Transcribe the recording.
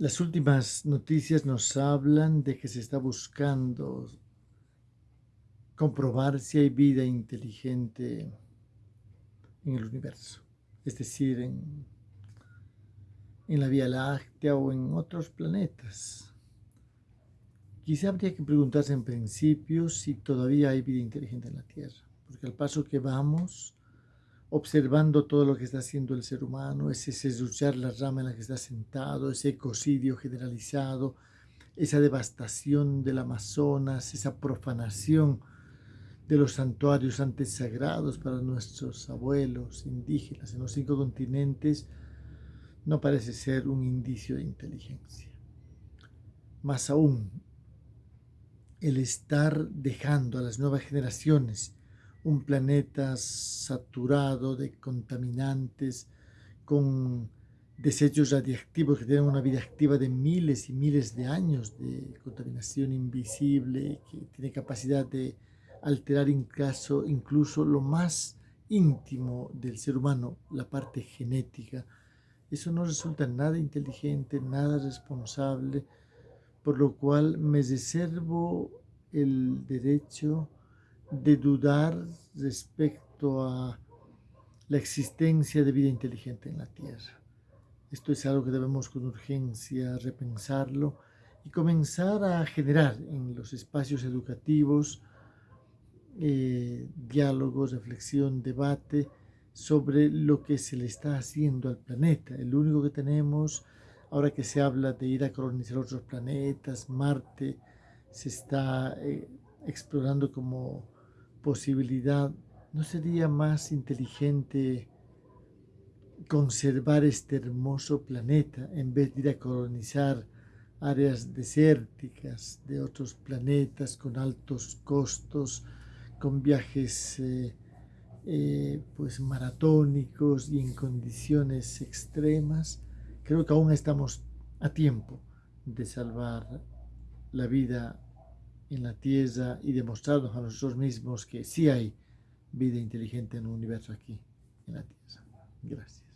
Las últimas noticias nos hablan de que se está buscando comprobar si hay vida inteligente en el universo, es decir, en, la Vía Láctea o en otros planetas. Quizá habría que preguntarse en principio si todavía hay vida inteligente en la Tierra, porque al paso que vamos, observando todo lo que está haciendo el ser humano, ese serruchar la rama en la que está sentado, ese ecocidio generalizado, esa devastación del Amazonas, esa profanación de los santuarios antes sagrados para nuestros abuelos indígenas en los cinco continentes, no parece ser un indicio de inteligencia. Más aún, el estar dejando a las nuevas generaciones un planeta saturado de contaminantes, con desechos radiactivos que tienen una vida activa de miles y miles de años de contaminación invisible, que tiene capacidad de alterar incluso, incluso lo más íntimo del ser humano, la parte genética. Eso no resulta nada inteligente, nada responsable, por lo cual me reservo el derecho de dudar respecto a la existencia de vida inteligente en la Tierra. Esto es algo que debemos con urgencia repensarlo y comenzar a generar en los espacios educativos eh, diálogos, reflexión, debate sobre lo que se le está haciendo al planeta. El único que tenemos, ahora que se habla de ir a colonizar otros planetas, Marte, se está eh, explorando como posibilidad, ¿no sería más inteligente conservar este hermoso planeta en vez de ir a colonizar áreas desérticas de otros planetas con altos costos, con viajes eh, eh, pues maratónicos y en condiciones extremas? Creo que aún estamos a tiempo de salvar la vida en la Tierra y demostrarnos a nosotros mismos que sí hay vida inteligente en el universo aquí, en la Tierra. Gracias.